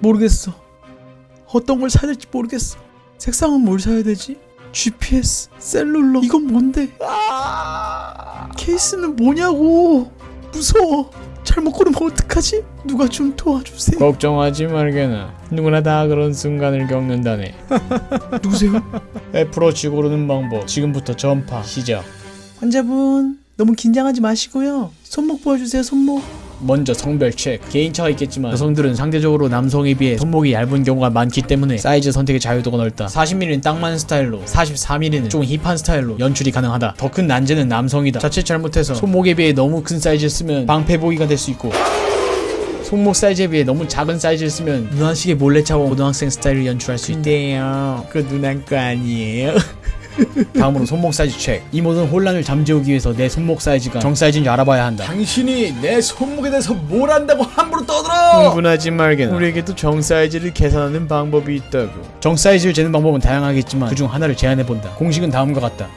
모르겠어. 어떤 걸 사야 될지 모르겠어. 색상은 뭘 사야 되지? GPS, 셀룰러, 이건 뭔데? 케이스는 뭐냐고! 무서워! 잘못 고르면 어떡하지? 누가 좀 도와주세요. 걱정하지 말게나 누구나 다 그런 순간을 겪는다네 누구세요? 애플워치 고르는 방법 지금부터 전파 시작 환자분, 너무 긴장하지 마시고요. 손목 보여주세요, 손목. 먼저 성별 체크 개인차가 있겠지만 여성들은 상대적으로 남성에 비해 손목이 얇은 경우가 많기 때문에 사이즈 선택의 자유도가 넓다. 40mm는 딱 맞는 스타일로 44mm는 좀 힙한 스타일로 연출이 가능하다. 더 큰 난제는 남성이다. 자칫 잘못해서 손목에 비해 너무 큰 사이즈를 쓰면 방패 보기가 될 수 있고 손목 사이즈에 비해 너무 작은 사이즈를 쓰면 누나 시계 몰래 차고 고등학생 스타일을 연출할 수 있대요 그 누나 거 아니에요 다음으로 손목 사이즈 체크. 이 모든 혼란을 잠재우기 위해서 내 손목 사이즈가 정 사이즈인지 알아봐야 한다. 당신이 내 손목에 대해서 뭘 안다고 함부로 떠들어! 흥분하지 말게나. 우리에게도 정 사이즈를 계산하는 방법이 있다고. 정 사이즈를 재는 방법은 다양하겠지만 그중 하나를 제안해본다. 공식은 다음과 같다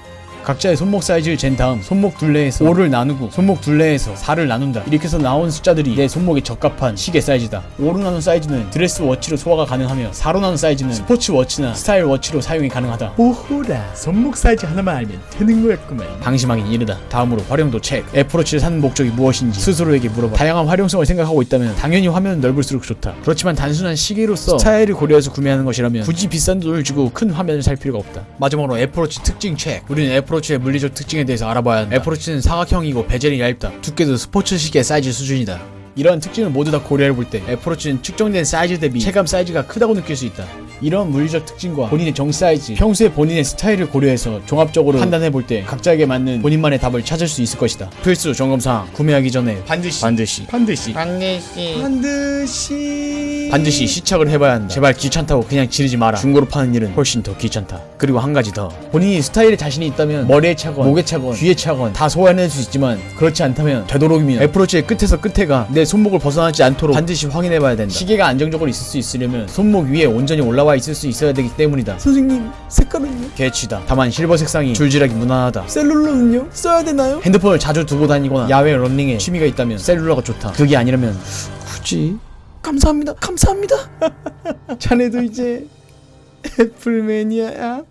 각자의 손목 사이즈를 잰 다음 손목 둘레에서 5를 나누고 손목 둘레에서 4를 나눈다 이렇게 해서 나온 숫자들이 내 손목에 적합한 시계 사이즈다 5로 나눈 사이즈는 dress watch로 소화가 가능하며 4로 나눈 사이즈는 스포츠 워치나 style watch로 사용이 가능하다 오호라, 손목 사이즈 하나만 알면 되는 거였구만. 방심하긴 이르다. 다음으로 활용도 체크. 애플워치를 사는 목적이 무엇인지 스스로에게 물어봐. 다양한 활용성을 생각하고 있다면 당연히 화면은 넓을수록 좋다. 그렇지만 단순한 시계로서 스타일을 고려해서 구매하는 것이라면 굳이 비싼 돈을 주고 큰 화면을 살 필요가 없다. 마지막으로 애플워치 특징 체크. 우리는 애플 워치의 물리적 특징에 대해서 알아봐야 한다. 애플워치는 사각형이고 bezel이 얇다. 두께도 스포츠 시계 사이즈 수준이다. 이러한 특징을 모두 다 고려해 볼 때 애플워치는 측정된 사이즈 대비 체감 사이즈가 크다고 느낄 수 있다. 이런 물리적 특징과 본인의 정 사이즈, 평소에 본인의 스타일을 고려해서 종합적으로 판단해 볼 때 각자에게 맞는 본인만의 답을 찾을 수 있을 것이다. 필수 점검사항 구매하기 전에 반드시 반드시 반드시 반드시. 반드시 시착을 해봐야 한다. 제발 귀찮다고 그냥 지르지 마라. 중고로 파는 일은 훨씬 더 귀찮다. 그리고 한 가지 더. 본인이 스타일에 자신이 있다면 머리에 차건, 목에 차건, 귀에 차건 다 소화해낼 수 있지만 그렇지 않다면 되도록이면 애플워치의 끝에서 끝에가 내 손목을 벗어나지 않도록 반드시 확인해봐야 된다. 시계가 안정적으로 있을 수 있으려면 손목 위에 온전히 올라와 있을 수 있어야 되기 때문이다. 선생님, 색깔은요? 개취다. 다만 실버 색상이 줄질하기 무난하다. cellular는요? 써야 되나요? 핸드폰을 자주 두고 다니거나 야외 런닝에 취미가 있다면 셀룰러가 좋다. 그게 아니라면 굳이 감사합니다. 감사합니다. 자네도 이제 애플 매니아야.